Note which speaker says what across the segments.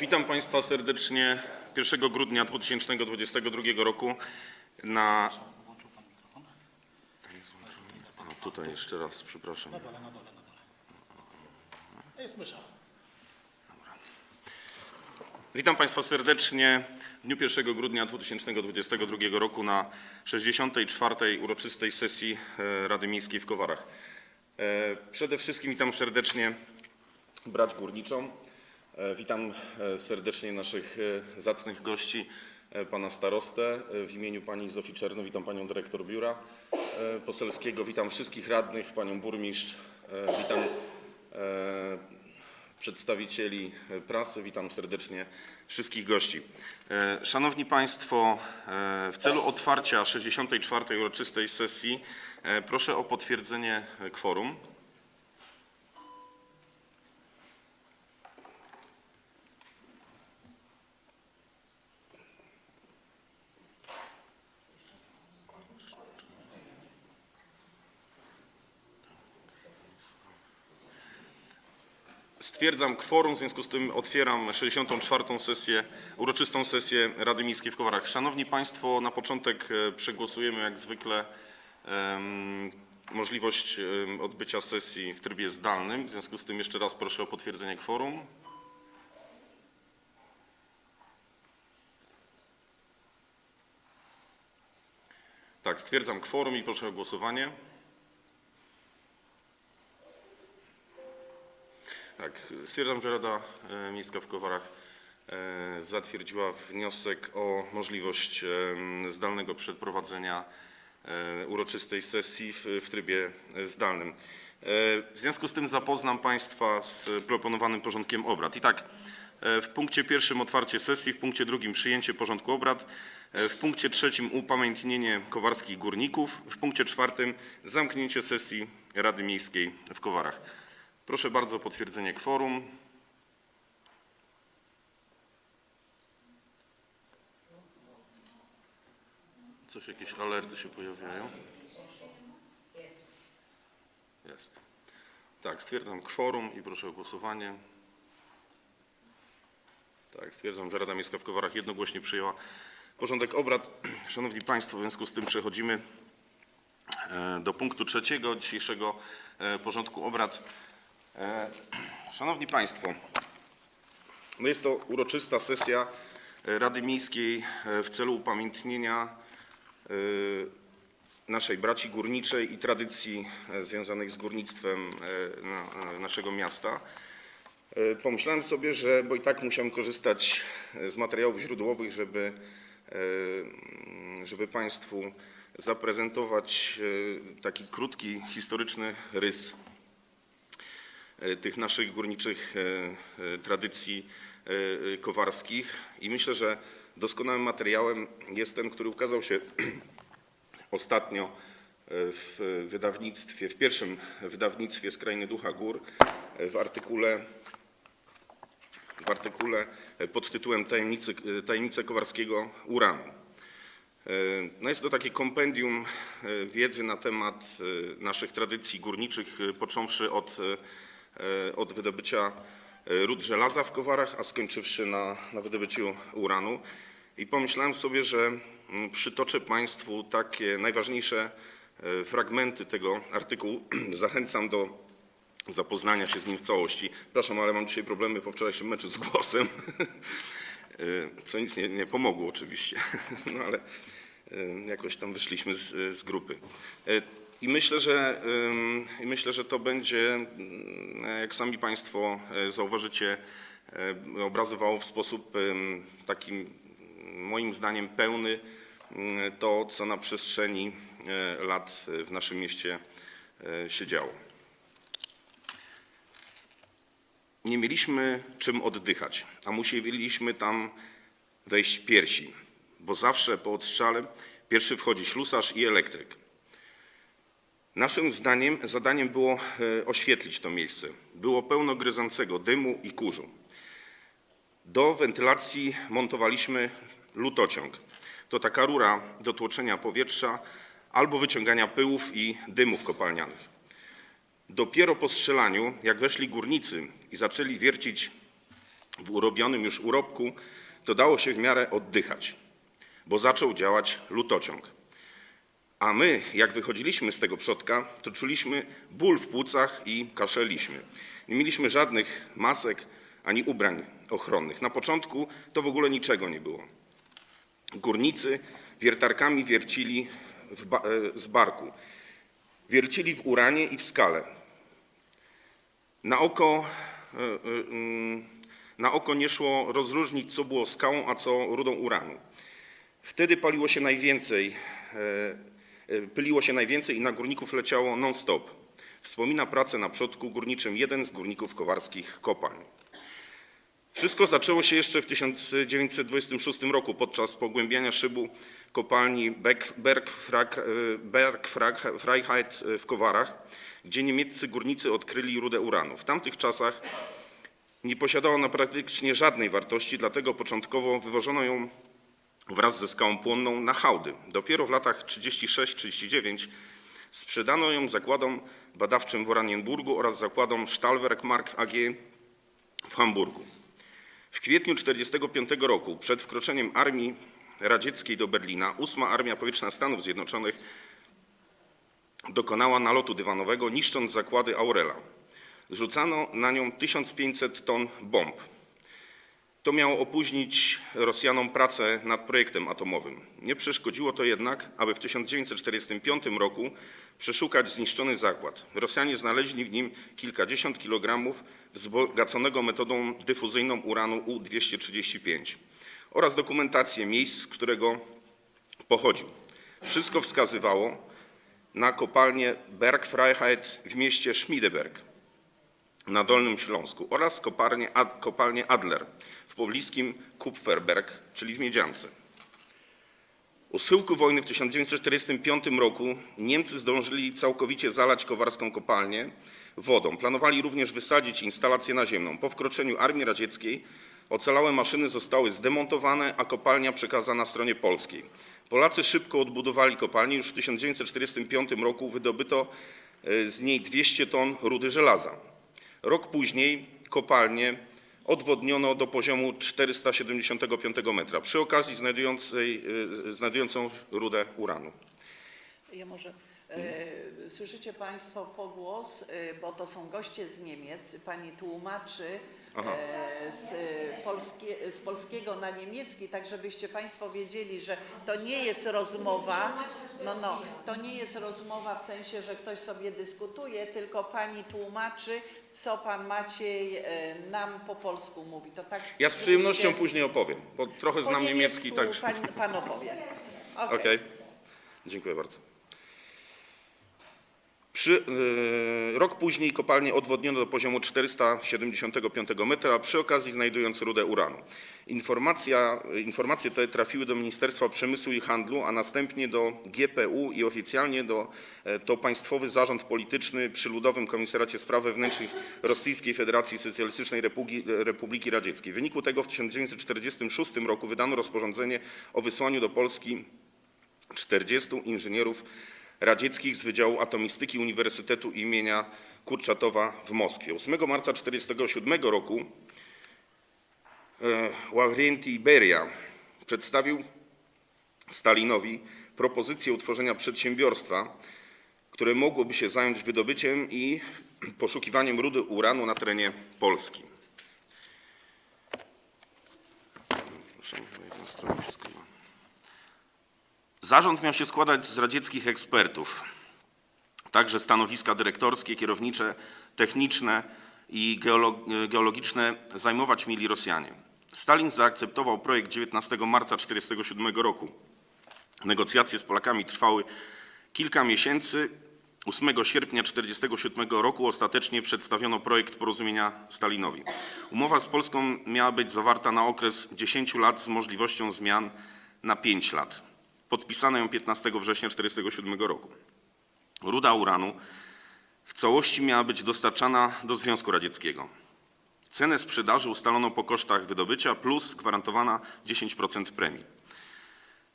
Speaker 1: Witam Państwa serdecznie 1 grudnia 2022 roku na... O, tutaj jeszcze raz, przepraszam.
Speaker 2: Na dole, na dole, na dole. Jest mysza.
Speaker 1: Witam Państwa serdecznie w dniu 1 grudnia 2022 roku na 64. uroczystej sesji e, Rady Miejskiej w Kowarach. E, Przede wszystkim witam serdecznie brać górniczą. E, Witam e, serdecznie naszych e, zacnych gości, pana starostę. W imieniu pani Zofii witam panią dyrektor biura poselskiego. Witam wszystkich radnych, panią burmistrz. Witam przedstawicieli prasy. Witam serdecznie wszystkich gości. Szanowni Państwo, w celu otwarcia 64. uroczystej sesji proszę o potwierdzenie kworum. Stwierdzam kworum, w związku z tym otwieram 64. sesję, uroczystą sesję Rady Miejskiej w Kowarach. Szanowni Państwo, na początek e, przegłosujemy jak zwykle em, możliwość odbycia sesji w trybie zdalnym. W związku z tym jeszcze raz proszę o potwierdzenie kworum. Tak, stwierdzam kworum i proszę o głosowanie. Tak, stwierdzam, że Rada e, Miejska w Kowarach e, zatwierdziła wniosek o możliwość em, zdalnego przeprowadzenia e, uroczystej sesji w, trybie zdalnym. E, W związku z tym zapoznam Państwa z proponowanym porządkiem obrad. I tak, e, w punkcie pierwszym otwarcie sesji, w punkcie drugim przyjęcie porządku obrad, e, w punkcie trzecim upamiętnienie kowarskich górników, w punkcie czwartym zamknięcie sesji Rady Miejskiej w Kowarach. Proszę bardzo o potwierdzenie kworum. Coś, jakieś alerty się pojawiają? Jest. Tak, stwierdzam kworum i proszę o głosowanie. Tak, stwierdzam, że Rada Miejska w Kowarach jednogłośnie przyjęła porządek obrad. Szanowni Państwo, w związku z tym przechodzimy e, do punktu trzeciego dzisiejszego e, porządku obrad. E, Szanowni Państwo, no jest to uroczysta sesja e, Rady Miejskiej e, w celu upamiętnienia naszej braci górniczej i tradycji związanych z górnictwem na- naszego miasta. Pomyślałem sobie, że, bo i tak musiałem korzystać z materiałów źródłowych, żeby, żeby Państwu zaprezentować taki krótki, historyczny rys tych naszych górniczych e, e, tradycji e, e, kowarskich i myślę, że doskonałym materiałem jest ten, który ukazał się ostatnio e, w wydawnictwie, w pierwszym wydawnictwie z Krainy Ducha Gór e, w artykule w artykule e, pod tytułem Tajemnicy, e, Tajemnice Kowarskiego Uranu. E, No jest to takie kompendium e, wiedzy na temat e, naszych tradycji górniczych, e, począwszy od, e, od wydobycia e, rud żelaza w Kowarach, a skończywszy na, na wydobyciu uranu. I pomyślałem sobie, że mm, przytoczę Państwu takie najważniejsze e, fragmenty tego artykułu. Zachęcam do zapoznania się z nim w całości. Przepraszam, ale mam dzisiaj problemy po wczorajszym meczu z głosem, E, co nic nie, nie pomogło oczywiście, no ale e, jakoś tam wyszliśmy z, z grupy. I myślę, że, I myślę, że to będzie, mm, jak sami Państwo e, zauważycie, e, obrazowało w sposób ym, takim moim zdaniem pełny mm, to, co na przestrzeni e, lat w naszym mieście się działo. Nie mieliśmy czym oddychać, a musieliśmy tam wejść piersi, bo zawsze po odstrzale pierwszy wchodzi ślusarz i elektryk. Naszym zdaniem, zadaniem było e, oświetlić to miejsce. Było pełno gryzącego dymu i kurzu. Do wentylacji montowaliśmy lutociąg. To taka rura do tłoczenia powietrza albo wyciągania pyłów i dymów kopalnianych. Dopiero po strzelaniu, jak weszli górnicy i zaczęli wiercić w urobionym już urobku, to dało się w miarę oddychać, bo zaczął działać lutociąg. A my, jak wychodziliśmy z tego przodka, to czuliśmy ból w płucach i kaszeliśmy. Nie mieliśmy żadnych masek ani ubrań ochronnych. Na początku to w ogóle niczego nie było. Górnicy wiertarkami wiercili ba- e, z barku. Wiercili w uranie i w skale. Na oko, e, e, mm, na oko nie szło rozróżnić, co było skałą, a co rudą uranu. Wtedy paliło się najwięcej, pyliło się najwięcej i na górników leciało non-stop. Wspomina pracę na przodku górniczym jeden z górników kowarskich kopalń. Wszystko zaczęło się jeszcze w 1926 roku podczas pogłębiania szybu kopalni Bergfrag- e, Bergfreiheit w Kowarach, gdzie niemieccy górnicy odkryli rudę uranu. W tamtych czasach nie posiadała ona praktycznie żadnej wartości, dlatego początkowo wywożono ją wraz ze skałą płonną na hałdy. Dopiero w latach 36-39 sprzedano ją zakładom badawczym w Oranienburgu oraz zakładom Stahlwerk Mark AG w Hamburgu. W kwietniu 1945 roku, przed wkroczeniem armii radzieckiej do Berlina, 8 Armia Powietrzna Stanów Zjednoczonych dokonała nalotu dywanowego, niszcząc zakłady Aurela. Zrzucano na nią 1500 ton bomb. To miało opóźnić Rosjanom pracę nad projektem atomowym. Nie przeszkodziło to jednak, aby w 1945 roku przeszukać zniszczony zakład. Rosjanie znaleźli w nim kilkadziesiąt kilogramów wzbogaconego metodą dyfuzyjną uranu U-235 oraz dokumentację miejsc, z którego pochodził. Wszystko wskazywało na kopalnię Bergfreiheit w mieście Schmiedeberg na Dolnym Śląsku oraz kopalnię, Ad, kopalnię Adler w pobliskim Kupferberg, czyli w Miedziance. U schyłku wojny w 1945 roku Niemcy zdążyli całkowicie zalać kowarską kopalnię wodą. Planowali również wysadzić instalację naziemną. Po wkroczeniu armii radzieckiej ocalałe maszyny zostały zdemontowane, a kopalnia przekazana stronie polskiej. Polacy szybko odbudowali kopalnię. Już w 1945 roku wydobyto e, z niej 200 ton rudy żelaza. Rok później kopalnię odwodniono do poziomu 475 metra, przy okazji znajdującej, y, znajdującą rudę uranu.
Speaker 3: Ja może. E, słyszycie Państwo pogłos, e, bo to są goście z Niemiec. Pani tłumaczy e, z, polskie, z polskiego na niemiecki, tak żebyście Państwo wiedzieli, że to nie jest rozmowa. No, no, to nie jest rozmowa w sensie, że ktoś sobie dyskutuje, tylko Pani tłumaczy, co Pan Maciej e, nam po polsku mówi. To tak.
Speaker 1: Ja z przyjemnością
Speaker 3: żebyście-
Speaker 1: później opowiem, bo trochę
Speaker 3: po
Speaker 1: znam niemiecki,
Speaker 3: niemiecku
Speaker 1: także...
Speaker 3: Pan, pan opowie.
Speaker 1: Okej,
Speaker 3: Okej.
Speaker 1: dziękuję bardzo. Y, rok później kopalnię odwodniono do poziomu 475 metra, przy okazji znajdując rudę uranu. Informacja, informacje te trafiły do Ministerstwa Przemysłu i Handlu, a następnie do GPU i oficjalnie do, e, to Państwowy Zarząd Polityczny przy Ludowym Komisariacie Spraw Wewnętrznych Rosyjskiej Federacji Socjalistycznej Republiki, Republiki Radzieckiej. W wyniku tego w 1946 roku wydano rozporządzenie o wysłaniu do Polski 40 inżynierów radzieckich z Wydziału Atomistyki Uniwersytetu imienia Kurczatowa w Moskwie. 8 marca 1947 roku e, Ławrenti Beria przedstawił Stalinowi propozycję utworzenia przedsiębiorstwa, które mogłoby się zająć wydobyciem i poszukiwaniem rudy uranu na terenie Polski. Proszę, na jedną stronę wszystko ma. Zarząd miał się składać z radzieckich ekspertów, także stanowiska dyrektorskie, kierownicze, techniczne i geolo- geologiczne zajmować mieli Rosjanie. Stalin zaakceptował projekt 19 marca 1947 roku. Negocjacje z Polakami trwały kilka miesięcy. 8 sierpnia 1947 roku ostatecznie przedstawiono projekt porozumienia Stalinowi. Umowa z Polską miała być zawarta na okres 10 lat z możliwością zmian na 5 lat. Podpisano ją 15 września 1947 roku. Ruda uranu w całości miała być dostarczana do Związku Radzieckiego. Cenę sprzedaży ustalono po kosztach wydobycia plus gwarantowana 10% premii.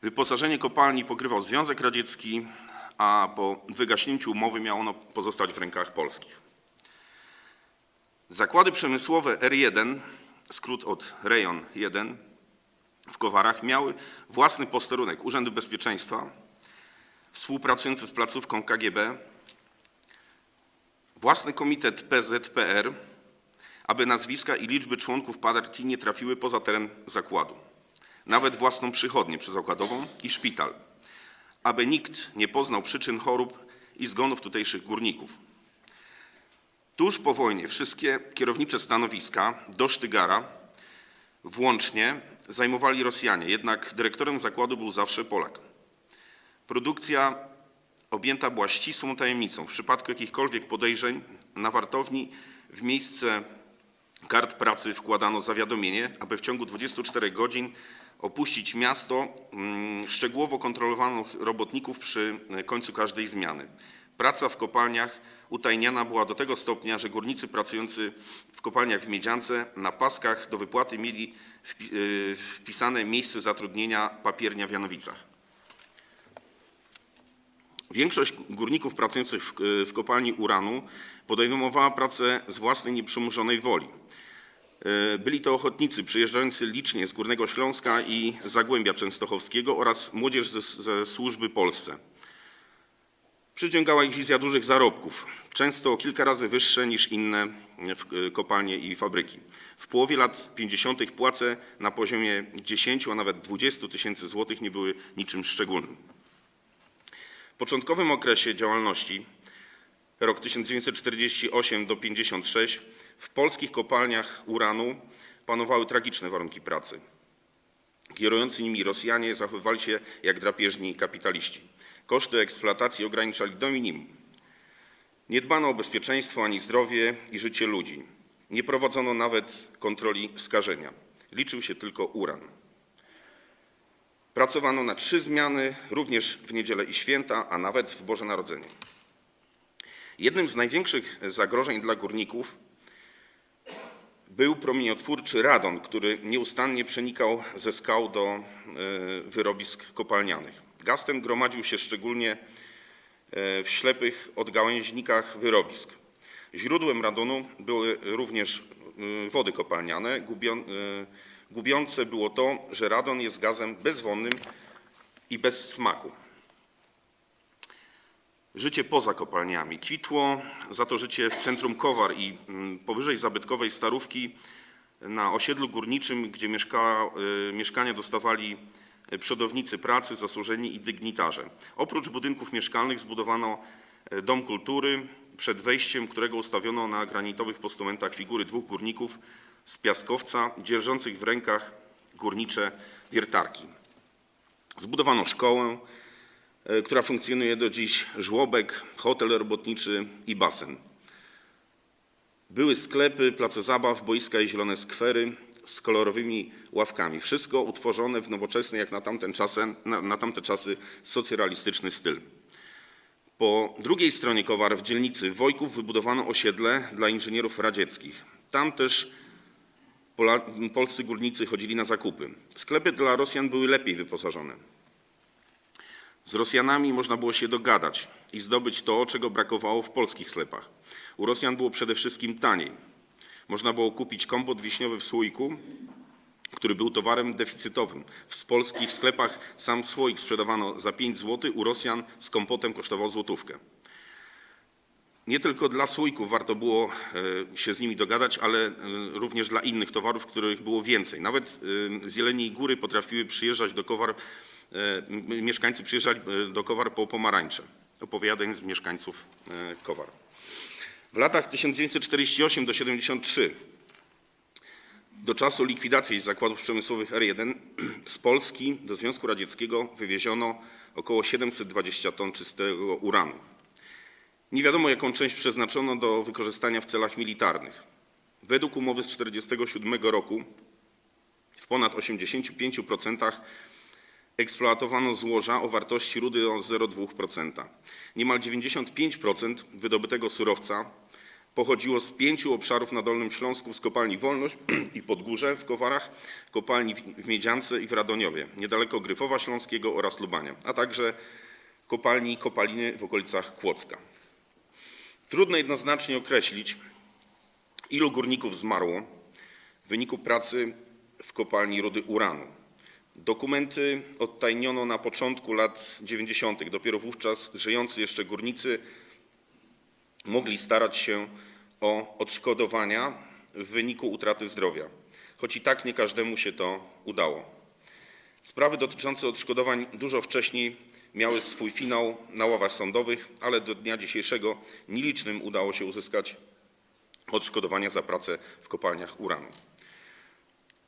Speaker 1: Wyposażenie kopalni pokrywał Związek Radziecki, a po wygaśnięciu umowy miało ono pozostać w rękach polskich. Zakłady przemysłowe R1 skrót od rejon 1 w Kowarach, miały własny posterunek Urzędu Bezpieczeństwa, współpracujący z placówką KGB, własny komitet PZPR, aby nazwiska i liczby członków partii nie trafiły poza teren zakładu, nawet własną przychodnię przyzakładową i szpital, aby nikt nie poznał przyczyn chorób i zgonów tutejszych górników. Tuż po wojnie wszystkie kierownicze stanowiska do Sztygara włącznie zajmowali Rosjanie, jednak dyrektorem zakładu był zawsze Polak. Produkcja objęta była ścisłą tajemnicą. W przypadku jakichkolwiek podejrzeń na wartowni w miejsce kart pracy wkładano zawiadomienie, aby w ciągu 24 godzin opuścić miasto. Mm, Szczegółowo kontrolowano robotników przy końcu każdej zmiany. Praca w kopalniach utajniana była do tego stopnia, że górnicy pracujący w kopalniach w Miedziance na paskach do wypłaty mieli y, wpisane miejsce zatrudnienia papiernia w Janowicach. Większość górników pracujących w, w kopalni uranu podejmowała pracę z własnej nieprzymuszonej woli. E, Byli to ochotnicy przyjeżdżający licznie z Górnego Śląska i Zagłębia Częstochowskiego oraz młodzież ze, ze służby Polsce. Przyciągała ich wizja dużych zarobków, często o kilka razy wyższe niż inne w- kopalnie i fabryki. W połowie lat 50. płace na poziomie 10, a nawet 20 tysięcy złotych nie były niczym szczególnym. W początkowym okresie działalności, rok 1948 do 56, w polskich kopalniach uranu panowały tragiczne warunki pracy. Kierujący nimi Rosjanie zachowywali się jak drapieżni kapitaliści. Koszty eksploatacji ograniczali do minimum. Nie dbano o bezpieczeństwo ani zdrowie i życie ludzi. Nie prowadzono nawet kontroli skażenia. Liczył się tylko uran. Pracowano na trzy zmiany, również w niedzielę i święta, a nawet w Boże Narodzenie. Jednym z największych zagrożeń dla górników był promieniotwórczy radon, który nieustannie przenikał ze skał do e, wyrobisk kopalnianych. Gaz ten gromadził się szczególnie e, w ślepych odgałęźnikach wyrobisk. Źródłem radonu były również y, wody kopalniane. Y, Gubiące było to, że radon jest gazem bezwonnym i bez smaku. Życie poza kopalniami kwitło, za to życie w centrum Kowar i mm, powyżej zabytkowej Starówki na osiedlu górniczym, gdzie mieszka, mieszkania dostawali przodownicy pracy, zasłużeni i dygnitarze. Oprócz budynków mieszkalnych zbudowano e, dom kultury, przed wejściem którego ustawiono na granitowych postumentach figury dwóch górników z piaskowca, dzierżących w rękach górnicze wiertarki. Zbudowano szkołę, e, która funkcjonuje do dziś, żłobek, hotel robotniczy i basen. Były sklepy, place zabaw, boiska i zielone skwery z kolorowymi ławkami. Wszystko utworzone w nowoczesny, jak na tamten na, na tamte czasy, socrealistyczny styl. Po drugiej stronie Kowar w dzielnicy Wojków wybudowano osiedle dla inżynierów radzieckich. Tam też Pola, polscy górnicy chodzili na zakupy. Sklepy dla Rosjan były lepiej wyposażone. Z Rosjanami można było się dogadać i zdobyć to, czego brakowało w polskich sklepach. U Rosjan było przede wszystkim taniej. Można było kupić kompot wiśniowy w słoiku, który był towarem deficytowym. W polskich sklepach sam słoik sprzedawano za 5 zł, u Rosjan z kompotem kosztował złotówkę. Nie tylko dla słoików warto było e, się z nimi dogadać, ale e, również dla innych towarów, których było więcej. Nawet e, z Jeleniej Góry potrafiły przyjeżdżać do Kowar, mieszkańcy przyjeżdżali do Kowar po pomarańcze. Opowiadań z mieszkańców Kowar. W latach 1948 do 73 do czasu likwidacji zakładów przemysłowych R1 z Polski do Związku Radzieckiego wywieziono około 720 ton czystego uranu. Nie wiadomo, jaką część przeznaczono do wykorzystania w celach militarnych. Według umowy z 1947 roku w ponad 85% eksploatowano złoża o wartości rudy o 0,2%. Niemal 95% wydobytego surowca pochodziło z pięciu obszarów na Dolnym Śląsku z kopalni Wolność i Podgórze w Kowarach, kopalni w- Miedziance i w Radoniowie, niedaleko Gryfowa Śląskiego oraz Lubania, a także kopalni Kopaliny w okolicach Kłodzka. Trudno jednoznacznie określić, ilu górników zmarło w wyniku pracy w kopalni rudy uranu. Dokumenty odtajniono na początku lat 90. Dopiero wówczas żyjący jeszcze górnicy mogli starać się o odszkodowania w wyniku utraty zdrowia, choć i tak nie każdemu się to udało. Sprawy dotyczące odszkodowań dużo wcześniej miały swój finał na ławach sądowych, ale do dnia dzisiejszego nielicznym udało się uzyskać odszkodowania za pracę w kopalniach uranu.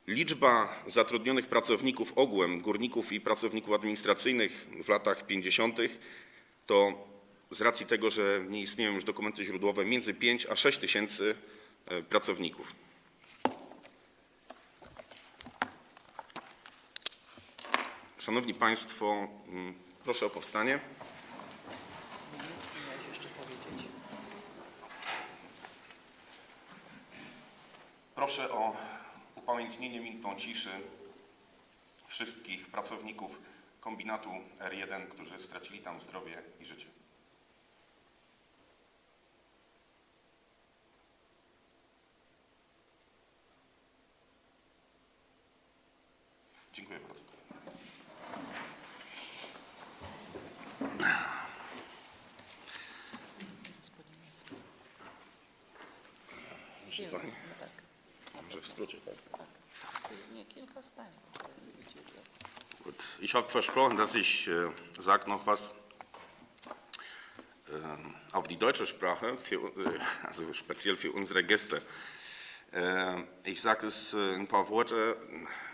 Speaker 1: Liczba zatrudnionych pracowników ogółem, górników i pracowników administracyjnych w latach 50. to z racji tego, że nie istnieją już dokumenty źródłowe, między 5 a 6 tysięcy e, pracowników. Szanowni Państwo, mm, proszę o powstanie. Proszę o upamiętnienie minutą ciszy wszystkich pracowników kombinatu R1, którzy stracili tam zdrowie i życie. Habe versprochen, dass ich äh, sage noch was ähm, auf die deutsche Sprache, für, äh, also speziell für unsere Gäste. Äh, ich sage es äh, in ein paar Worte,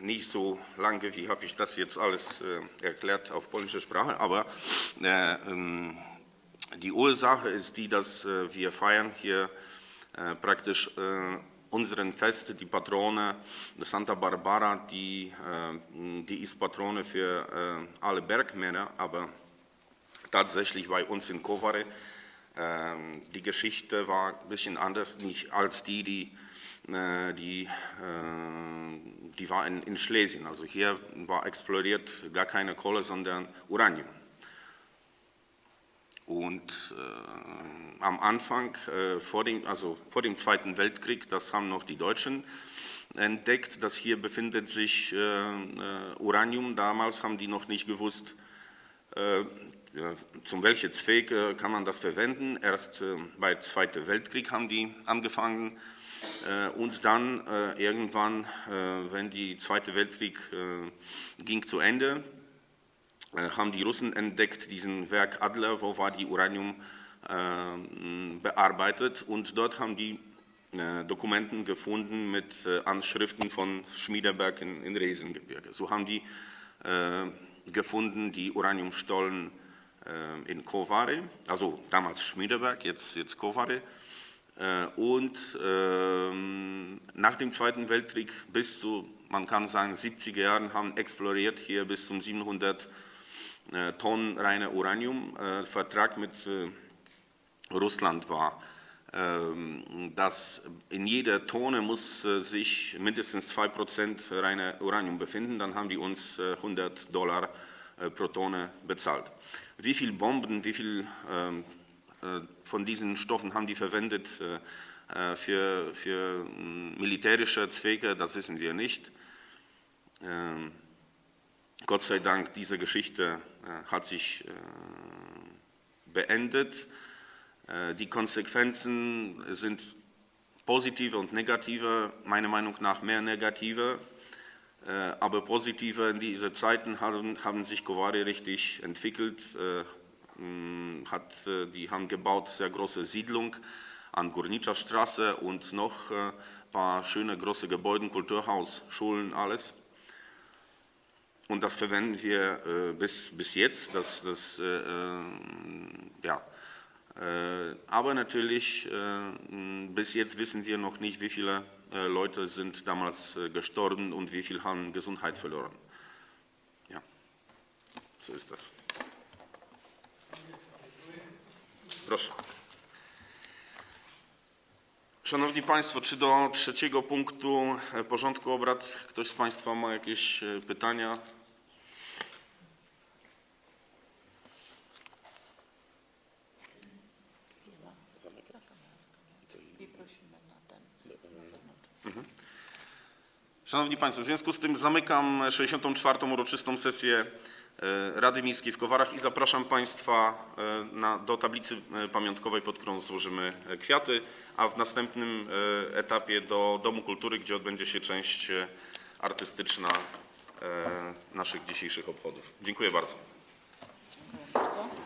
Speaker 1: nicht so lange, wie habe ich das jetzt alles äh, erklärt auf polnische Sprache, aber äh, ähm, die Ursache ist die, dass äh, wir feiern hier äh, praktisch äh, unseren Fest, die Patrone Santa Barbara, die, äh, die ist Patrone für äh, alle Bergmänner, aber tatsächlich bei uns in Kowary, äh, die Geschichte war ein bisschen anders nicht als die, die, die, die war in, in Schlesien. Also hier war explodiert gar keine Kohle, sondern Uranium. Und äh, am Anfang, äh, vor, dem, also vor dem Zweiten Weltkrieg, das haben noch die Deutschen entdeckt, dass hier befindet sich äh, äh, Uranium. Damals haben die noch nicht gewusst, äh, ja, zum welchen Zweck äh, kann man das verwenden. Erst äh, bei Zweiten Weltkrieg haben die angefangen und dann irgendwann, wenn die Zweite Weltkrieg ging zu Ende, haben die Russen entdeckt, diesen Werk Adler, wo war die Uranium äh, bearbeitet und dort haben die äh, Dokumenten gefunden mit äh, Anschriften von Schmiedeberg in, Riesengebirge. So haben die äh, gefunden die Uraniumstollen äh, in Kowary, also damals Schmiedeberg, jetzt, jetzt Kowary. Äh, Und ähm, nach dem Zweiten Weltkrieg bis zu, man kann sagen, 70er Jahren haben exploriert hier bis zum 700 äh, Tonnen reine Uranium. Äh, Vertrag mit äh, Russland war, ähm, dass in jeder Tonne muss äh, sich mindestens 2% reine Uranium befinden. Dann haben die uns äh, 100 Dollar äh, pro Tonne bezahlt. Wie viel Bomben, wie viel ähm, äh, von diesen Stoffen haben die verwendet äh, äh, für, für militärische Zwecke, das wissen wir nicht. Gott sei Dank, diese Geschichte äh, hat sich äh, beendet. Äh, Die Konsequenzen sind positive und negative, meiner Meinung nach mehr negative. Aber positive in diese Zeiten haben, haben sich Kowary richtig entwickelt. Hat, die haben gebaut sehr große Siedlung an Górnicza Straße und noch ein paar schöne große Gebäude, Kulturhaus, Schulen, alles. Und das verwenden wir äh, bis, bis jetzt. Das, das, äh, äh, ja. Äh, aber natürlich, äh, bis jetzt wissen wir noch nicht, wie viele äh, Leute sind damals gestorben und wie viel haben Gesundheit verloren. Ja, so ist das. Proszę. Szanowni Państwo, czy do trzeciego punktu e, porządku obrad ktoś z Państwa ma jakieś e, pytania? Szanowni Państwo, w związku z tym zamykam 64. uroczystą sesję e, Rady Miejskiej w Kowarach i zapraszam Państwa e, na, do tablicy e, pamiątkowej, pod którą złożymy kwiaty, a w następnym etapie do Domu Kultury, gdzie odbędzie się część artystyczna naszych dzisiejszych obchodów. Dziękuję bardzo.
Speaker 3: Dziękuję bardzo.